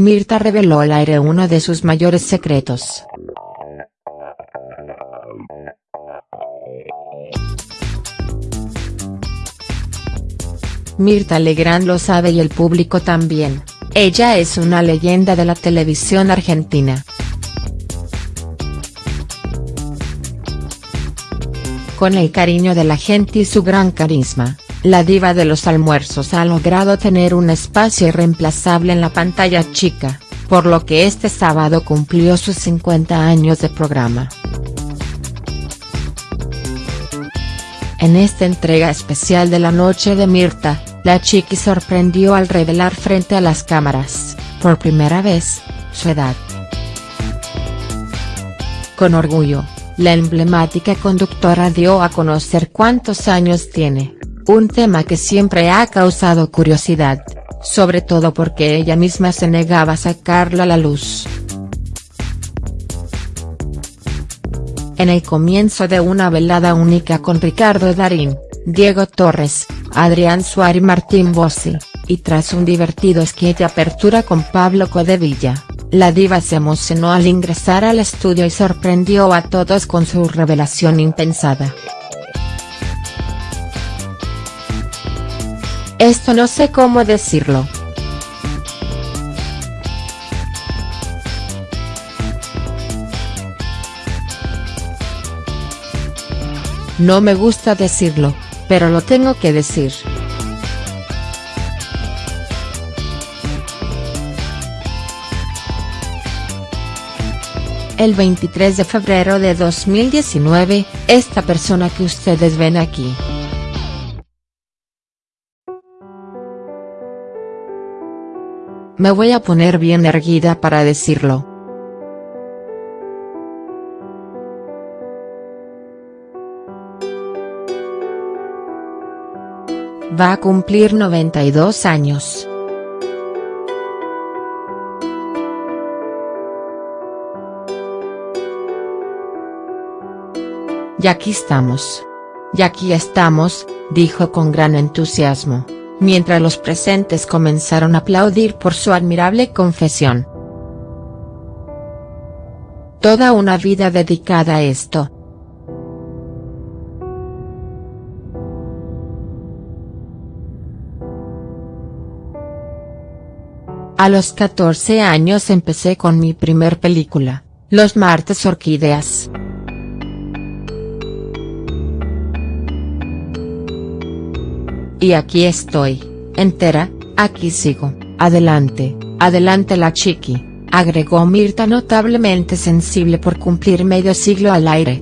Mirta reveló al aire uno de sus mayores secretos. Mirta Legrand lo sabe y el público también, ella es una leyenda de la televisión argentina. Con el cariño de la gente y su gran carisma, la diva de los almuerzos ha logrado tener un espacio irreemplazable en la pantalla chica, por lo que este sábado cumplió sus 50 años de programa. En esta entrega especial de la noche de Mirta, la chiqui sorprendió al revelar frente a las cámaras, por primera vez, su edad. Con orgullo, la emblemática conductora dio a conocer cuántos años tiene, un tema que siempre ha causado curiosidad, sobre todo porque ella misma se negaba a sacarlo a la luz. En el comienzo de una velada única con Ricardo Darín, Diego Torres, Adrián Suárez y Martín Bossi, y tras un divertido sketch apertura con Pablo Codevilla, la diva se emocionó al ingresar al estudio y sorprendió a todos con su revelación impensada. Esto no sé cómo decirlo. No me gusta decirlo, pero lo tengo que decir. el 23 de febrero de 2019, esta persona que ustedes ven aquí. Me voy a poner bien erguida para decirlo. Va a cumplir 92 años. Y aquí estamos. Y aquí estamos, dijo con gran entusiasmo, mientras los presentes comenzaron a aplaudir por su admirable confesión. Toda una vida dedicada a esto. A los 14 años empecé con mi primer película, Los martes orquídeas. Y aquí estoy, entera, aquí sigo, adelante, adelante la chiqui, agregó Mirta notablemente sensible por cumplir medio siglo al aire.